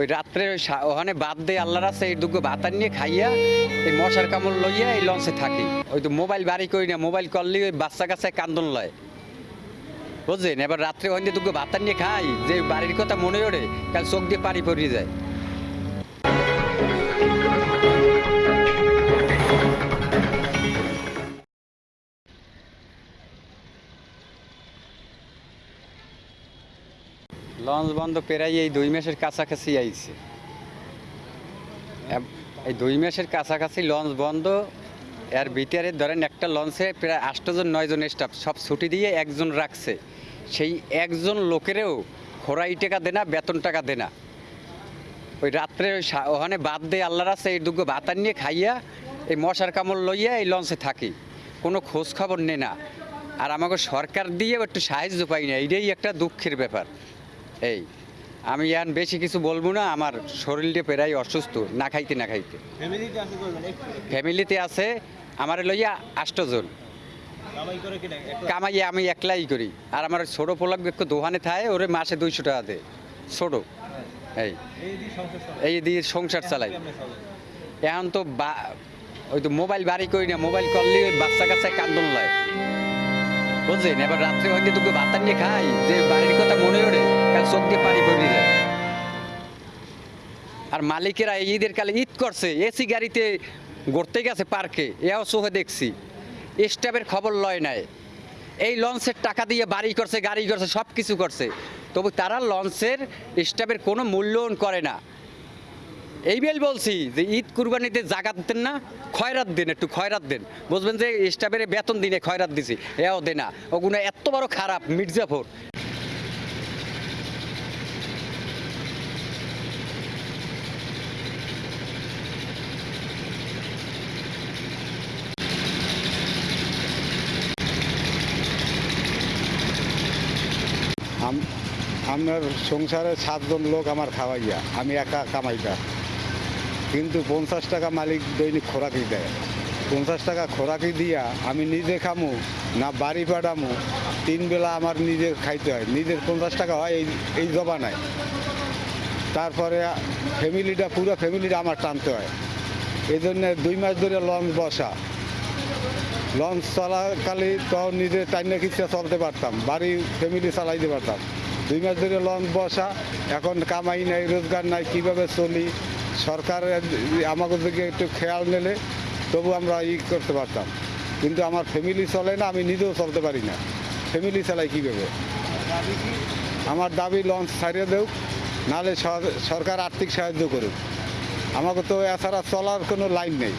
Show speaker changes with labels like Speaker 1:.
Speaker 1: ওই রাত্রে ওখানে বাদ দিয়ে আল্লাহ রাস্তা এই দুগ্গ বাতার নিয়ে খাইয়া এই মশার কামড় লইয়া এই লঞ্চে থাকি। ওই তো মোবাইল বাড়ি করি না, মোবাইল করলে ওই বাচ্চা কাছে কান্দন লয়। বুঝলেন এবার রাত্রে ওখানে দুগ্গ বাতার নিয়ে খাই, যে বাড়ির কথা মনে ওড়ে, কাল চোখ দিয়ে পানি পড়িয়ে যায়। লঞ্চ বন্ধ পেরাই এই দুই মাসের কাছাকাছি আইছে। এই দুই মাসের কাছাকাছি লঞ্চ বন্ধ। এর ভিতরে ধরেন একটা লঞ্চে প্রায় আটজন, নয়জন স্টাফ সব ছুটি দিয়ে একজন রাখছে। সেই একজন লোকেরও খোরাই টাকা দেনা বেতন টাকা দেনা ওই রাত্রে ওই ওখানে বাদ দিয়ে আল্লাহ রাস্তা এই দুগ্গ বাতার নিয়ে খাইয়া এই মশার কামড় লইয়া এই লঞ্চে থাকি। কোনো খোঁজ খবর নে না। আর আমাকে সরকার দিয়ে একটু সাহায্য পাই না, এইটাই একটা দুঃখের ব্যাপার। এই আমি আর বেশি কিছু বলব না আমার শরীরটা প্রায় অসুস্থ না খাইতে না খাইতে।
Speaker 2: ফ্যামিলিতে আছে
Speaker 1: আমার লইয়া আষ্টজন
Speaker 2: কামাই
Speaker 1: আমি একলাই করি আর আমার ছোটো একটু দোকানে থাকে ওরে মাসে দুইশো টাকা দেয় ছোটো। এই
Speaker 2: এই দিয়ে সংসার
Speaker 1: চালাই এখন তো ওই তো মোবাইল বাড়ি করি না মোবাইল করলে বাচ্চা কাচ্চায় কান্দন লয় বুঝলেন? এবার রাত্রে হয়তো তোকে বাতার নিয়ে খাই যে বাড়ির কথা মনে ওঠে কাল চোখ দিয়ে পানি পড়িয়ে যায়। আর মালিকেরা ঈদের কালে ঈদ করছে এসি গাড়িতে ঘুরতে গেছে পার্কে, এও চোখে দেখছি। স্টাফের খবর লয় নাই। এই লঞ্চের টাকা দিয়ে বাড়ি করছে, গাড়ি করছে সব কিছু করছে। তবু তারা লঞ্চের স্টাফের কোনো মূল্যায়ন করে না। এই বেল বলছি যে ঈদ কুরবানিতে জাগাত দেন না, খয়রাত দেন, একটু খয়রাত দেন। বুঝবেন যে স্টাফের বেতন দিনে খয়রাত দিছি, এও দে না। ওগুলো এত বড় খারাপ মির্জাফর
Speaker 3: আম- আমার সংসারে সাতজন লোক আমার খাওয়াইয়া, আমি একা কামাইটা কিন্তু পঞ্চাশ টাকা মালিক দৈনিক খোরাকি দেয়। পঞ্চাশ টাকা খোরাকি দিয়া আমি নিজে খামু, না বাড়ি পাঠামু, তিন বেলা আমার নিজে খাইতে হয়। নিজের পঞ্চাশ টাকা হয় এই এই জবানায় তারপরে ফ্যামিলিটা, পুরো ফ্যামিলিটা আমার টানতে হয়। এই জন্য দুই মাস ধরে লঞ্চ বসা। লঞ্চ চলাকালে তখন নিজে টাইনে কিচ্ছা চলতে পারতাম, বাড়ি ফ্যামিলি চালাইতে পারতাম। দুই মাস ধরে লঞ্চ বসা, এখন কামাই নাই, রোজগার নাই, কীভাবে চলি? সরকার আমাদের দিকে একটু খেয়াল নিলে তবু আমরা ই করতে পারতাম। কিন্তু আমার ফ্যামিলি চলে না, আমি নিজেও চলতে পারি না। ফ্যামিলি চালাই কীভাবে আমার দাবি লঞ্চ ছাড়িয়ে দেব নাহলে সরকার আর্থিক সাহায্য করুক। আমাকে তো এছাড়া চলার কোনো লাইন নেই।